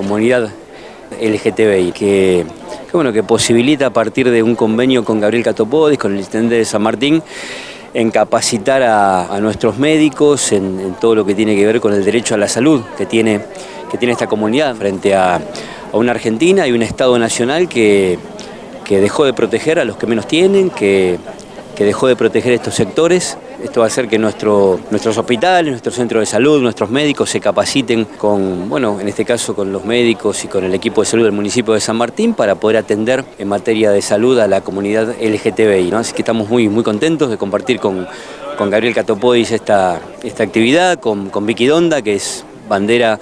comunidad LGTBI, que, bueno, que posibilita a partir de un convenio con Gabriel Catopodis, con el intendente de San Martín, en capacitar a, nuestros médicos en, en, todo lo que tiene que ver con el derecho a la salud que tiene, que tiene esta comunidad frente a, a una Argentina y un Estado nacional que, que dejó de proteger a los que menos tienen, que, que dejó de proteger estos sectores. Esto va a hacer que nuestro, nuestros hospitales, nuestros centros de salud, nuestros médicos se capaciten con, bueno, en este caso con los médicos y con el equipo de salud del municipio de San Martín para poder atender en materia de salud a la comunidad LGTBI. ¿no? Así que estamos muy, muy contentos de compartir con, con Gabriel Catopodis esta, esta actividad, con, con Vicky Donda, que es bandera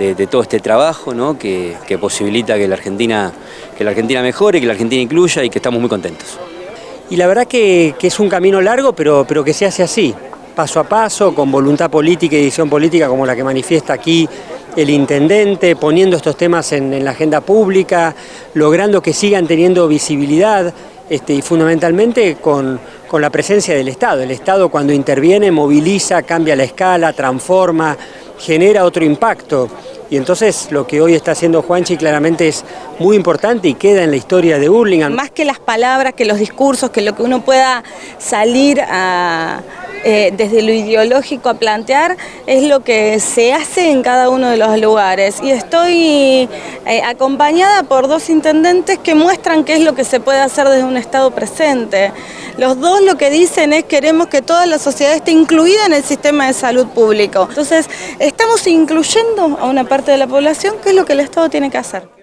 de, de, todo este trabajo ¿no? que, que posibilita que la, Argentina, que la Argentina mejore, que la Argentina incluya y que estamos muy contentos. Y la verdad que, que, es un camino largo, pero, pero que se hace así, paso a paso, con voluntad política y decisión política como la que manifiesta aquí el intendente, poniendo estos temas en, en la agenda pública, logrando que sigan teniendo visibilidad este, y fundamentalmente con, con la presencia del Estado. El Estado cuando interviene moviliza, cambia la escala, transforma, genera otro impacto. Y entonces lo que hoy está haciendo Juanchi claramente es muy importante y queda en la historia de Hurlingham. Más que las palabras, que los discursos, que lo que uno pueda salir a, eh, desde lo ideológico a plantear, es lo que se hace en cada uno de los lugares. Y estoy eh, acompañada por dos intendentes que muestran qué es lo que se puede hacer desde un Estado presente. Los dos lo que dicen es queremos que toda la sociedad esté incluida en el sistema de salud público. Entonces, estamos incluyendo a una parte de la población, que es lo que el Estado tiene que hacer.